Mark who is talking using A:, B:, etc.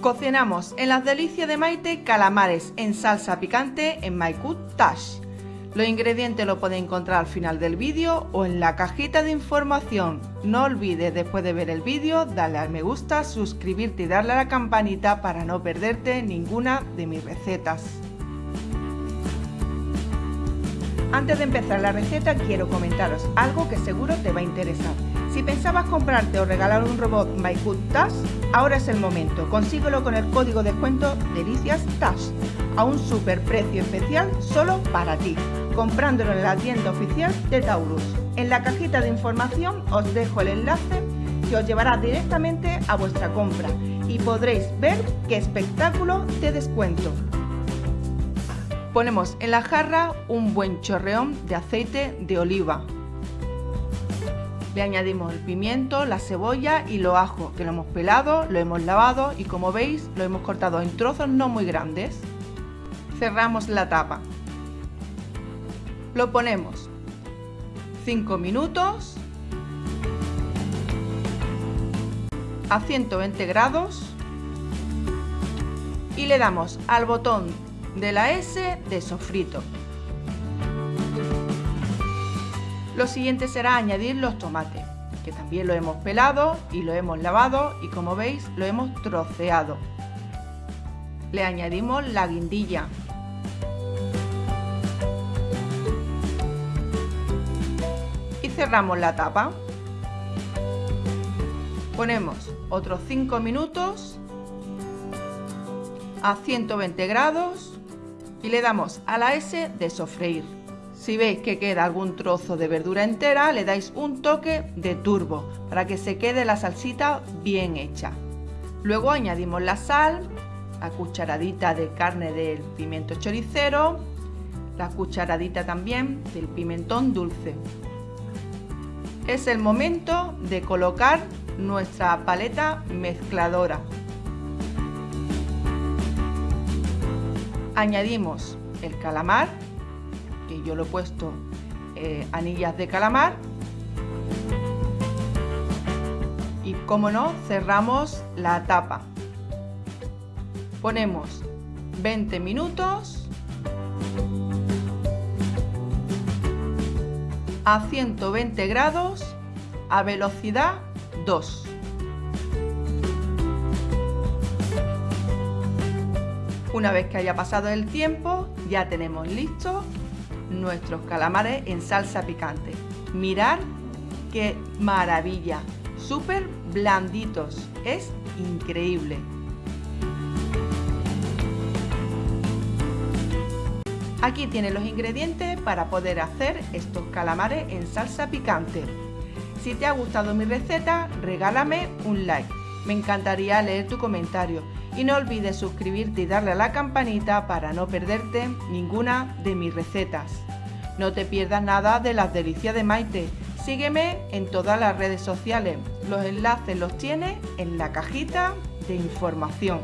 A: Cocinamos en las delicias de Maite calamares en salsa picante en My Tash. Los ingredientes los podéis encontrar al final del vídeo o en la cajita de información. No olvides después de ver el vídeo darle al me gusta, suscribirte y darle a la campanita para no perderte ninguna de mis recetas. Antes de empezar la receta quiero comentaros algo que seguro te va a interesar. Si pensabas comprarte o regalar un robot Tash, ahora es el momento. Consíguelo con el código de descuento Delicias Tash a un super precio especial solo para ti, comprándolo en la tienda oficial de Taurus. En la cajita de información os dejo el enlace que os llevará directamente a vuestra compra y podréis ver qué espectáculo de descuento. Ponemos en la jarra un buen chorreón de aceite de oliva le añadimos el pimiento, la cebolla y los ajos, que lo hemos pelado, lo hemos lavado y como veis lo hemos cortado en trozos no muy grandes. Cerramos la tapa. Lo ponemos 5 minutos a 120 grados y le damos al botón de la S de sofrito. Lo siguiente será añadir los tomates, que también lo hemos pelado y lo hemos lavado y como veis lo hemos troceado. Le añadimos la guindilla. Y cerramos la tapa. Ponemos otros 5 minutos a 120 grados y le damos a la S de sofreír. Si veis que queda algún trozo de verdura entera, le dais un toque de turbo para que se quede la salsita bien hecha. Luego añadimos la sal, la cucharadita de carne del pimiento choricero, la cucharadita también del pimentón dulce. Es el momento de colocar nuestra paleta mezcladora. Añadimos el calamar yo lo he puesto eh, anillas de calamar. Y como no cerramos la tapa. Ponemos 20 minutos a 120 grados a velocidad 2 una vez que haya pasado el tiempo ya tenemos listo nuestros calamares en salsa picante. Mirar qué maravilla, súper blanditos, es increíble. Aquí tienen los ingredientes para poder hacer estos calamares en salsa picante. Si te ha gustado mi receta, regálame un like. Me encantaría leer tu comentario y no olvides suscribirte y darle a la campanita para no perderte ninguna de mis recetas. No te pierdas nada de las delicias de Maite. Sígueme en todas las redes sociales. Los enlaces los tienes en la cajita de información.